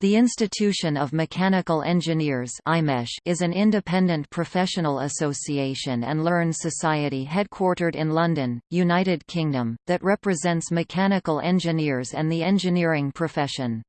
The Institution of Mechanical Engineers is an independent professional association and learned society headquartered in London, United Kingdom, that represents mechanical engineers and the engineering profession.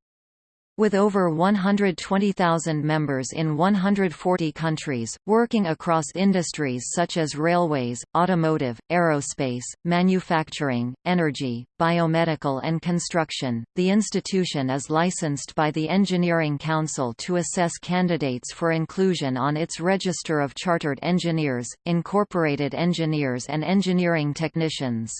With over 120,000 members in 140 countries, working across industries such as railways, automotive, aerospace, manufacturing, energy, biomedical and construction, the institution is licensed by the Engineering Council to assess candidates for inclusion on its Register of Chartered Engineers, Incorporated Engineers and Engineering Technicians.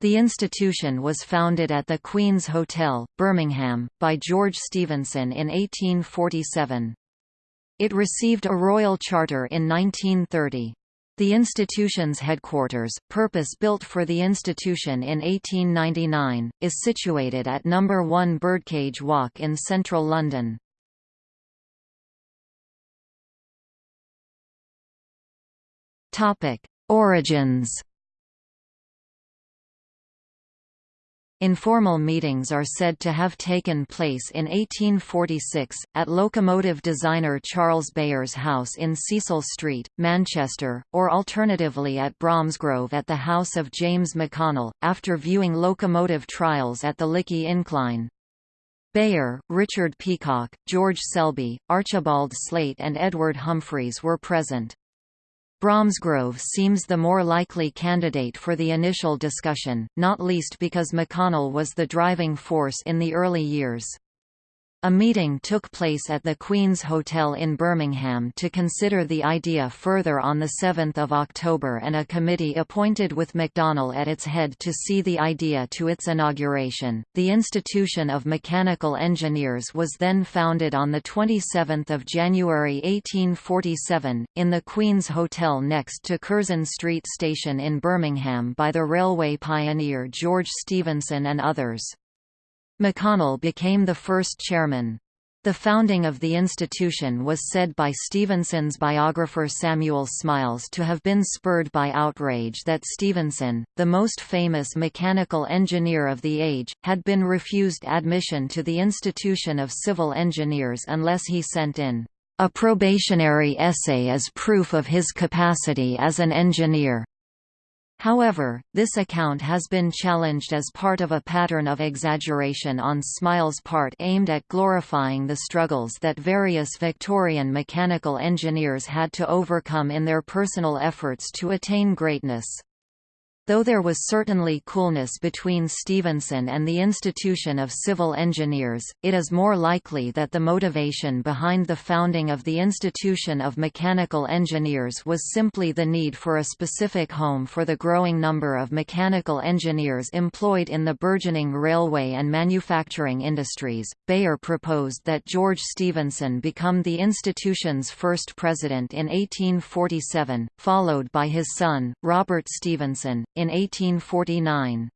The institution was founded at the Queen's Hotel, Birmingham, by George Stephenson in 1847. It received a royal charter in 1930. The institution's headquarters, purpose-built for the institution in 1899, is situated at No. 1 Birdcage Walk in central London. Origins Informal meetings are said to have taken place in 1846, at locomotive designer Charles Beyer's house in Cecil Street, Manchester, or alternatively at Bromsgrove at the house of James McConnell, after viewing locomotive trials at the Lickey Incline. Bayer, Richard Peacock, George Selby, Archibald Slate and Edward Humphreys were present. Bromsgrove seems the more likely candidate for the initial discussion, not least because McConnell was the driving force in the early years. A meeting took place at the Queen's Hotel in Birmingham to consider the idea further on 7 October and a committee appointed with McConnell at its head to see the idea to its inauguration. The Institution of Mechanical Engineers was then founded on 27 January 1847, in the Queen's Hotel next to Curzon Street Station in Birmingham by the railway pioneer George Stephenson and others. McConnell became the first chairman. The founding of the institution was said by Stephenson's biographer Samuel Smiles to have been spurred by outrage that Stevenson, the most famous mechanical engineer of the age, had been refused admission to the Institution of Civil Engineers unless he sent in a probationary essay as proof of his capacity as an engineer. However, this account has been challenged as part of a pattern of exaggeration on Smiles' part aimed at glorifying the struggles that various Victorian mechanical engineers had to overcome in their personal efforts to attain greatness. Though there was certainly coolness between Stephenson and the institution of civil engineers, it is more likely that the motivation behind the founding of the institution of mechanical engineers was simply the need for a specific home for the growing number of mechanical engineers employed in the burgeoning railway and manufacturing industries. Beyer proposed that George Stephenson become the institution's first president in 1847, followed by his son, Robert Stephenson, in 1849.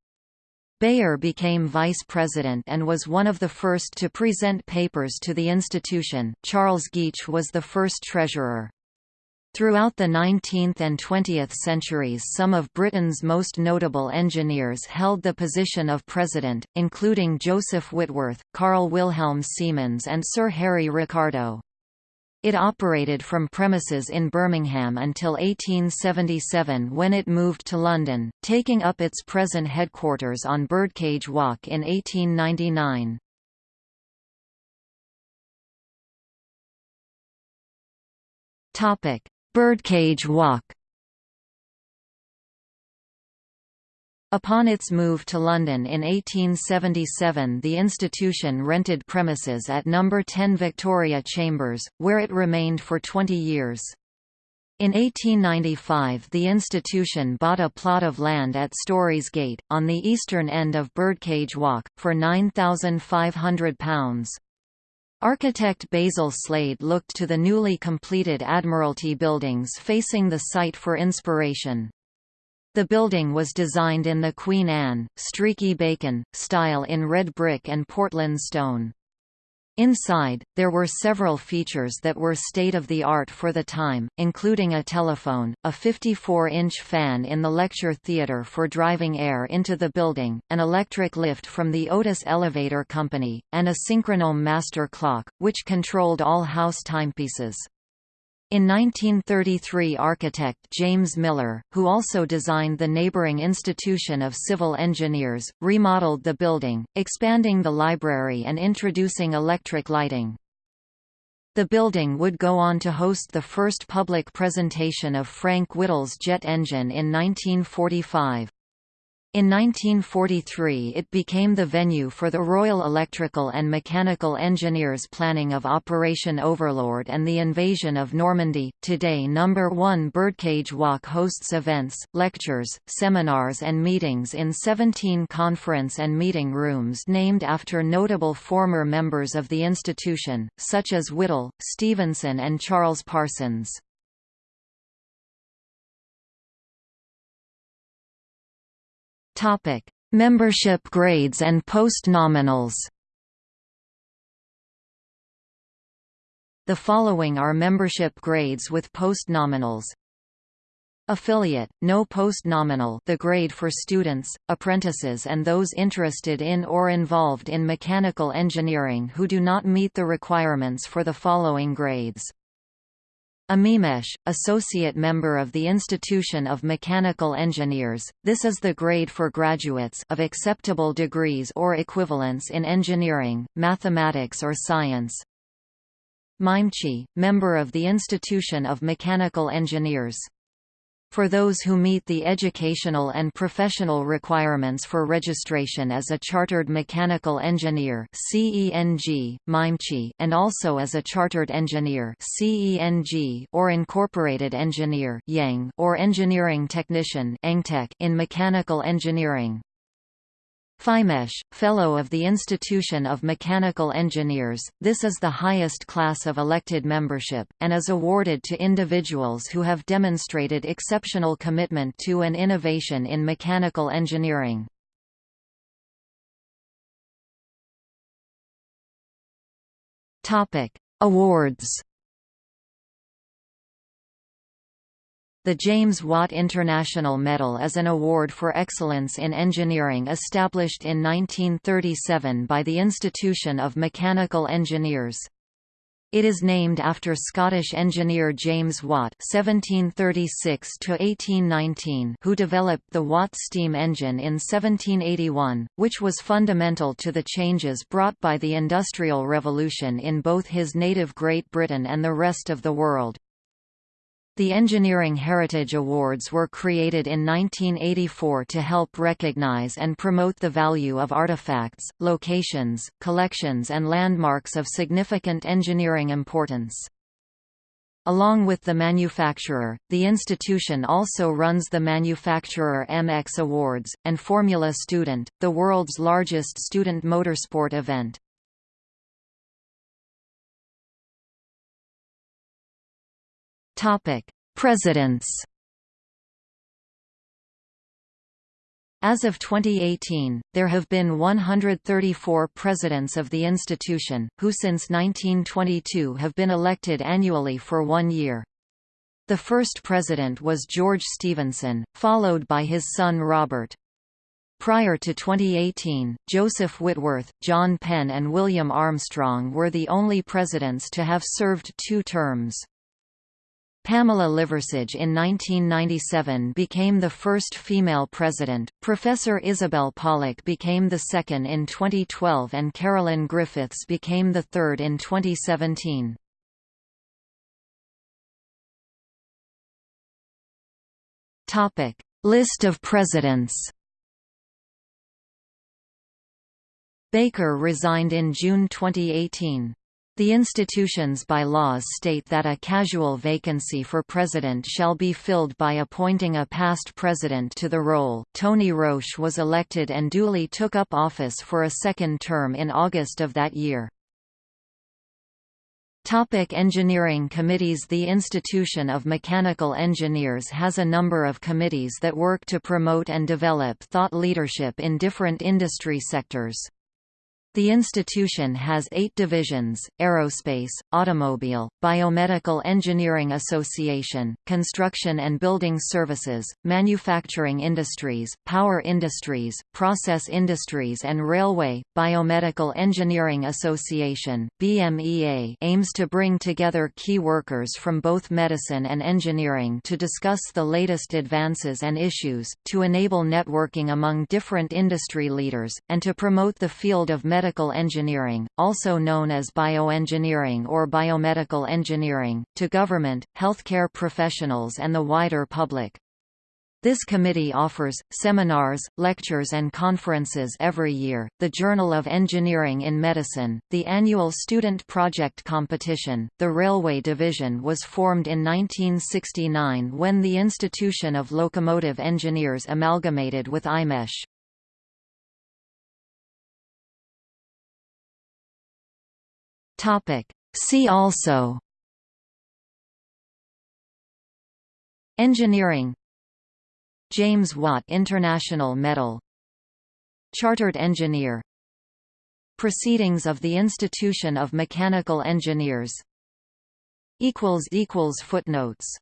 Beyer became vice president and was one of the first to present papers to the institution. Charles Geach was the first treasurer. Throughout the 19th and 20th centuries some of Britain's most notable engineers held the position of president, including Joseph Whitworth, Carl Wilhelm Siemens and Sir Harry Ricardo. It operated from premises in Birmingham until 1877 when it moved to London, taking up its present headquarters on Birdcage Walk in 1899. Birdcage Walk Upon its move to London in 1877 the institution rented premises at No. 10 Victoria Chambers, where it remained for 20 years. In 1895 the institution bought a plot of land at Storey's Gate, on the eastern end of Birdcage Walk, for £9,500. Architect Basil Slade looked to the newly completed Admiralty buildings facing the site for inspiration. The building was designed in the Queen Anne, streaky bacon, style in red brick and Portland stone. Inside, there were several features that were state-of-the-art for the time, including a telephone, a 54-inch fan in the lecture theatre for driving air into the building, an electric lift from the Otis Elevator Company, and a synchronome master clock, which controlled all house timepieces. In 1933 architect James Miller, who also designed the neighboring Institution of Civil Engineers, remodeled the building, expanding the library and introducing electric lighting. The building would go on to host the first public presentation of Frank Whittle's jet engine in 1945. In 1943 it became the venue for the Royal Electrical and Mechanical Engineers planning of Operation Overlord and the invasion of Normandy. Today number 1 Birdcage Walk hosts events, lectures, seminars and meetings in 17 conference and meeting rooms named after notable former members of the institution, such as Whittle, Stephenson and Charles Parsons. Topic: Membership grades and post-nominals. The following are membership grades with post-nominals. Affiliate, no post-nominal the grade for students, apprentices and those interested in or involved in mechanical engineering who do not meet the requirements for the following grades. AMIMechE, associate member of the Institution of Mechanical Engineers, this is the grade for graduates of acceptable degrees or equivalents in engineering, mathematics or science. MIMechE, member of the Institution of Mechanical Engineers for those who meet the educational and professional requirements for registration as a Chartered Mechanical Engineer and also as a Chartered Engineer or Incorporated Engineer or Engineering Technician in mechanical engineering. FIMechE, Fellow of the Institution of Mechanical Engineers, this is the highest class of elected membership, and is awarded to individuals who have demonstrated exceptional commitment to and innovation in mechanical engineering. Awards The James Watt International Medal is an award for excellence in engineering established in 1937 by the Institution of Mechanical Engineers. It is named after Scottish engineer James Watt (1736–1819), who developed the Watt steam engine in 1781, which was fundamental to the changes brought by the Industrial Revolution in both his native Great Britain and the rest of the world. The Engineering Heritage Awards were created in 1984 to help recognize and promote the value of artifacts, locations, collections and landmarks of significant engineering importance. Along with the manufacturer, the institution also runs the Manufacturer MX Awards, and Formula Student, the world's largest student motorsport event. Topic: Presidents. As of 2018, there have been 134 presidents of the institution, who since 1922 have been elected annually for one year. The first president was George Stephenson, followed by his son Robert. Prior to 2018, Joseph Whitworth, John Penn and William Armstrong were the only presidents to have served two terms. Pamela Liversidge in 1997 became the first female president, Professor Isabel Pollock became the second in 2012 and Carolyn Griffiths became the third in 2017. List of presidents Baker resigned in June 2018. The institution's bylaws state that a casual vacancy for president shall be filled by appointing a past president to the role. Tony Roche was elected and duly took up office for a second term in August of that year. Topic engineering committees The Institution of Mechanical Engineers has a number of committees that work to promote and develop thought leadership in different industry sectors. The institution has eight divisions, Aerospace, Automobile, Biomedical Engineering Association, Construction and Building Services, Manufacturing Industries, Power Industries, Process Industries and Railway. Biomedical Engineering Association BMEA aims to bring together key workers from both medicine and engineering to discuss the latest advances and issues, to enable networking among different industry leaders, and to promote the field of medicine medical engineering, also known as bioengineering or biomedical engineering, to government, healthcare professionals and the wider public. This committee offers, seminars, lectures and conferences every year, the Journal of Engineering in Medicine, the annual Student Project Competition. The Railway Division was formed in 1969 when the Institution of Locomotive Engineers amalgamated with IMechE. Topic. See also. Engineering. James Watt International Medal. Chartered Engineer. Proceedings of the Institution of Mechanical Engineers. Footnotes